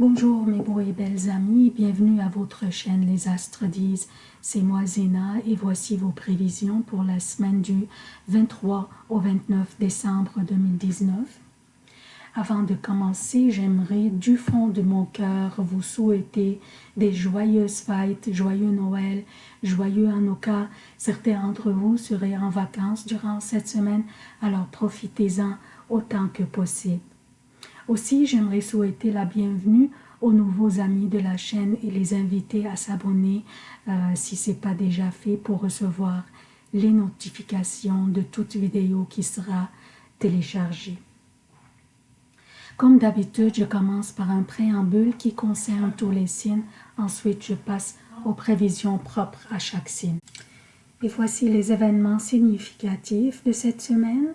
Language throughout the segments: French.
Bonjour mes beaux et belles amis, bienvenue à votre chaîne Les Astres disent. C'est moi Zéna et voici vos prévisions pour la semaine du 23 au 29 décembre 2019. Avant de commencer, j'aimerais du fond de mon cœur vous souhaiter des joyeuses fêtes, joyeux Noël, joyeux Hanukkah. Certains d'entre vous seraient en vacances durant cette semaine, alors profitez-en autant que possible. Aussi, j'aimerais souhaiter la bienvenue aux nouveaux amis de la chaîne et les inviter à s'abonner euh, si ce n'est pas déjà fait pour recevoir les notifications de toute vidéo qui sera téléchargée. Comme d'habitude, je commence par un préambule qui concerne tous les signes. Ensuite, je passe aux prévisions propres à chaque signe. Et voici les événements significatifs de cette semaine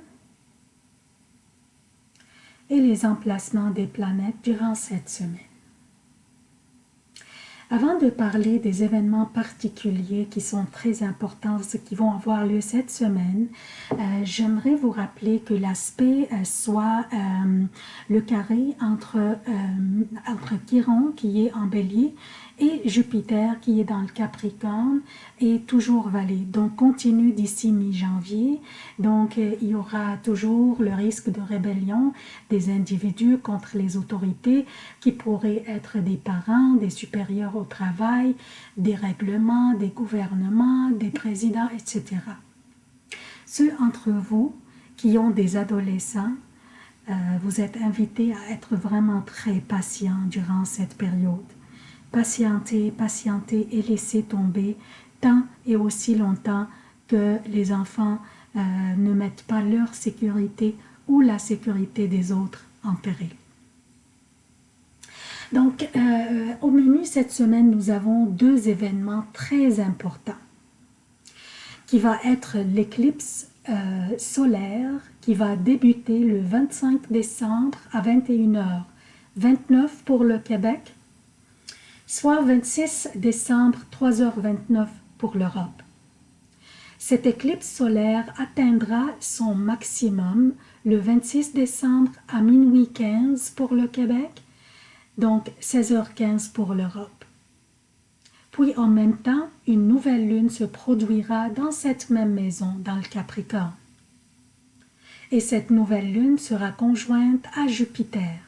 et les emplacements des planètes durant cette semaine. Avant de parler des événements particuliers qui sont très importants, qui vont avoir lieu cette semaine, euh, j'aimerais vous rappeler que l'aspect euh, soit euh, le carré entre, entre Chiron qui est en bélier et Jupiter qui est dans le Capricorne est toujours valé. Donc continue d'ici mi-janvier. Donc euh, il y aura toujours le risque de rébellion des individus contre les autorités qui pourraient être des parents, des supérieurs au travail, des règlements, des gouvernements, des présidents, etc. Ceux entre vous qui ont des adolescents, euh, vous êtes invités à être vraiment très patients durant cette période patienter, patienter et laisser tomber tant et aussi longtemps que les enfants euh, ne mettent pas leur sécurité ou la sécurité des autres en péril. Donc, euh, au menu cette semaine, nous avons deux événements très importants qui va être l'éclipse euh, solaire qui va débuter le 25 décembre à 21h, 29 pour le Québec soit 26 décembre 3h29 pour l'Europe. Cette éclipse solaire atteindra son maximum le 26 décembre à minuit 15 pour le Québec, donc 16h15 pour l'Europe. Puis en même temps, une nouvelle lune se produira dans cette même maison, dans le Capricorne. Et cette nouvelle lune sera conjointe à Jupiter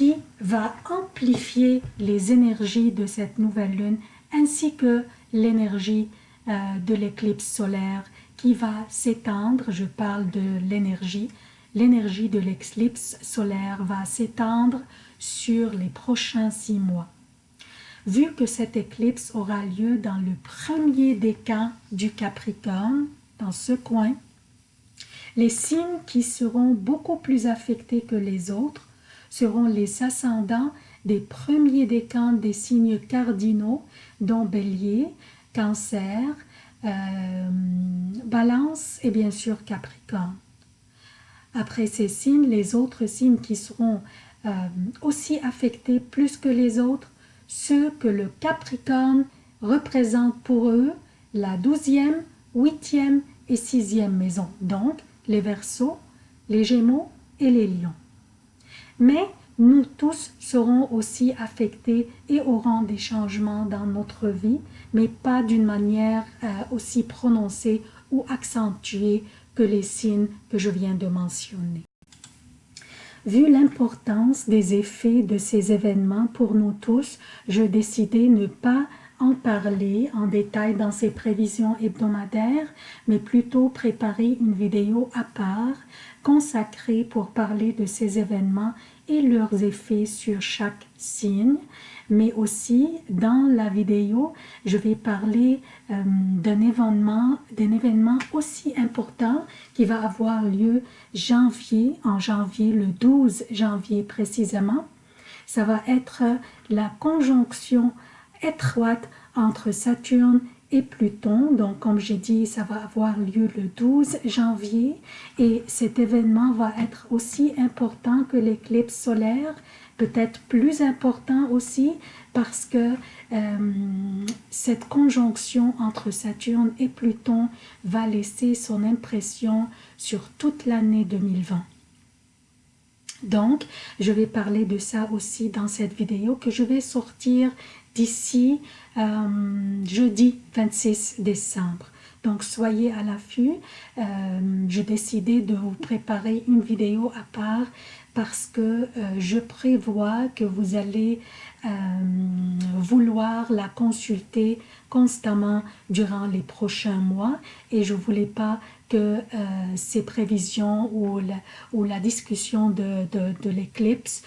qui va amplifier les énergies de cette nouvelle lune ainsi que l'énergie euh, de l'éclipse solaire qui va s'étendre, je parle de l'énergie, l'énergie de l'éclipse solaire va s'étendre sur les prochains six mois. Vu que cette éclipse aura lieu dans le premier décan du Capricorne, dans ce coin, les signes qui seront beaucoup plus affectés que les autres seront les ascendants des premiers décans des signes cardinaux, dont Bélier, Cancer, euh, Balance et bien sûr Capricorne. Après ces signes, les autres signes qui seront euh, aussi affectés plus que les autres, ceux que le Capricorne représente pour eux la douzième, huitième et sixième maison, donc les Verseaux, les Gémeaux et les Lions mais nous tous serons aussi affectés et aurons des changements dans notre vie, mais pas d'une manière euh, aussi prononcée ou accentuée que les signes que je viens de mentionner. Vu l'importance des effets de ces événements pour nous tous, je décidai ne pas en parler en détail dans ces prévisions hebdomadaires, mais plutôt préparer une vidéo à part consacrée pour parler de ces événements et leurs effets sur chaque signe, mais aussi dans la vidéo, je vais parler euh, d'un événement, d'un événement aussi important qui va avoir lieu janvier, en janvier, le 12 janvier précisément. Ça va être la conjonction étroite entre Saturne et Pluton. Donc, comme j'ai dit, ça va avoir lieu le 12 janvier et cet événement va être aussi important que l'éclipse solaire, peut-être plus important aussi parce que euh, cette conjonction entre Saturne et Pluton va laisser son impression sur toute l'année 2020. Donc, je vais parler de ça aussi dans cette vidéo que je vais sortir d'ici euh, jeudi 26 décembre. Donc, soyez à l'affût. Euh, J'ai décidé de vous préparer une vidéo à part parce que euh, je prévois que vous allez euh, vouloir la consulter constamment durant les prochains mois et je voulais pas que euh, ces prévisions ou la, discussion de, de, l'éclipse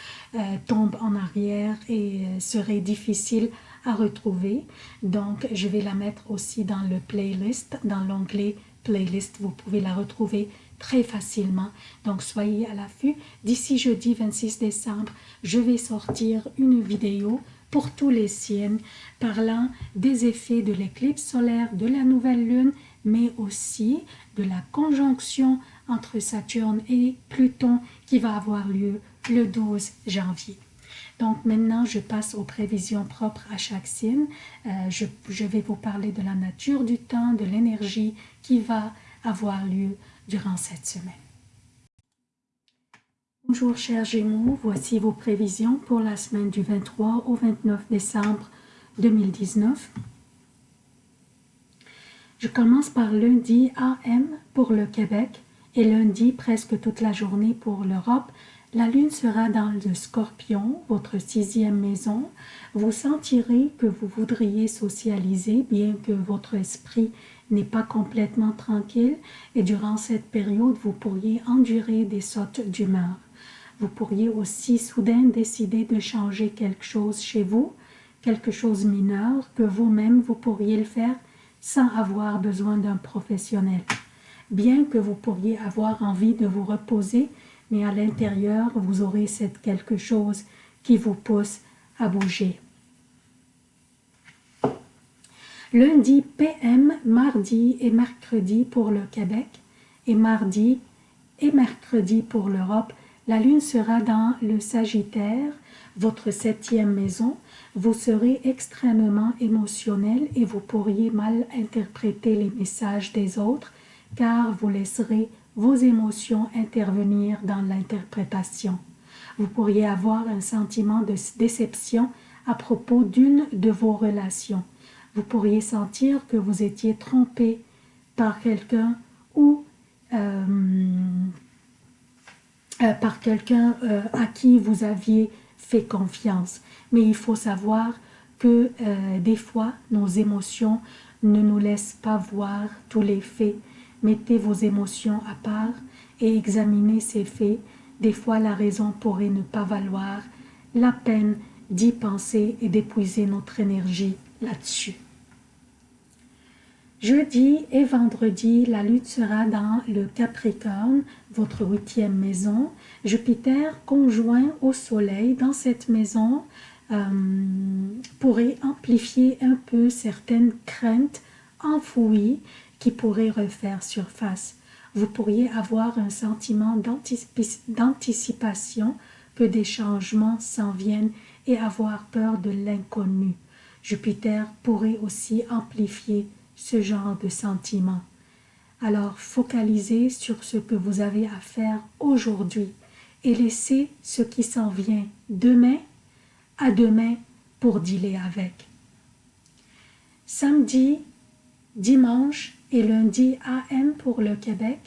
tombe en arrière et serait difficile retrouver. Donc, je vais la mettre aussi dans le playlist, dans l'onglet playlist. Vous pouvez la retrouver très facilement. Donc, soyez à l'affût. D'ici jeudi 26 décembre, je vais sortir une vidéo pour tous les signes parlant des effets de l'éclipse solaire, de la nouvelle lune, mais aussi de la conjonction entre Saturne et Pluton qui va avoir lieu le 12 janvier. Donc maintenant, je passe aux prévisions propres à chaque signe. Euh, je, je, vais vous parler de la nature du temps, de l'énergie qui va avoir lieu durant cette semaine. Bonjour chers Gémeaux, voici vos prévisions pour la semaine du 23 au 29 décembre 2019. Je commence par lundi AM pour le Québec et lundi presque toute la journée pour l'Europe. La lune sera dans le scorpion, votre sixième maison. Vous sentirez que vous voudriez socialiser bien que votre esprit n'est pas complètement tranquille et durant cette période, vous pourriez endurer des sautes d'humeur. Vous pourriez aussi soudain décider de changer quelque chose chez vous, quelque chose mineur que vous-même vous pourriez le faire sans avoir besoin d'un professionnel. Bien que vous pourriez avoir envie de vous reposer, mais à l'intérieur, vous aurez cette quelque chose qui vous pousse à bouger. Lundi PM, mardi et mercredi pour le Québec et mardi et mercredi pour l'Europe, la lune sera dans le Sagittaire, votre septième maison. Vous serez extrêmement émotionnel et vous pourriez mal interpréter les messages des autres car vous laisserez vos émotions intervenir dans l'interprétation. Vous pourriez avoir un sentiment de déception à propos d'une de vos relations. Vous pourriez sentir que vous étiez trompé par quelqu'un ou euh, euh, par quelqu'un euh, à qui vous aviez fait confiance. Mais il faut savoir que des fois, nos émotions ne nous laissent pas voir tous les faits Mettez vos émotions à part et examinez ces faits. Des fois, la raison pourrait ne pas valoir la peine d'y penser et d'épuiser notre énergie là-dessus. Jeudi et vendredi, la lutte sera dans le Capricorne, votre huitième maison. Jupiter conjoint au Soleil dans cette maison euh, pourrait amplifier un peu certaines craintes enfouies qui pourrait refaire surface. Vous pourriez avoir un sentiment d'anticipation que des changements s'en viennent et avoir peur de l'inconnu. Jupiter pourrait aussi amplifier ce genre de sentiment. Alors focalisez sur ce que vous avez à faire aujourd'hui et laissez ce qui s'en vient demain à demain pour dealer avec. Samedi, dimanche et lundi AM pour le Québec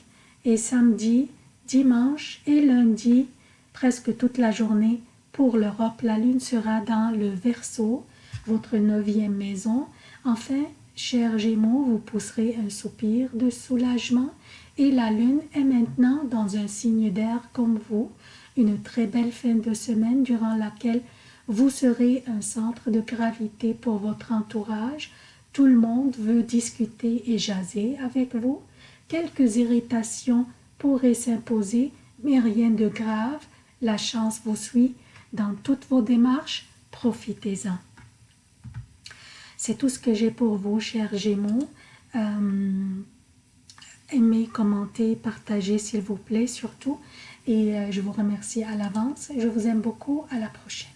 et samedi, dimanche et lundi presque toute la journée pour l'Europe. La lune sera dans le Verseau, votre neuvième maison. Enfin, chers Gémeaux, vous pousserez un soupir de soulagement et la lune est maintenant dans un signe d'air comme vous. Une très belle fin de semaine durant laquelle vous serez un centre de gravité pour votre entourage, tout le monde veut discuter et jaser avec vous. Quelques irritations pourraient s'imposer, mais rien de grave. La chance vous suit dans toutes vos démarches. Profitez-en. C'est tout ce que j'ai pour vous, chers Gémeaux. Euh, aimez, commentez, partagez s'il vous plaît surtout. Et euh, je vous remercie à l'avance. Je vous aime beaucoup. À la prochaine.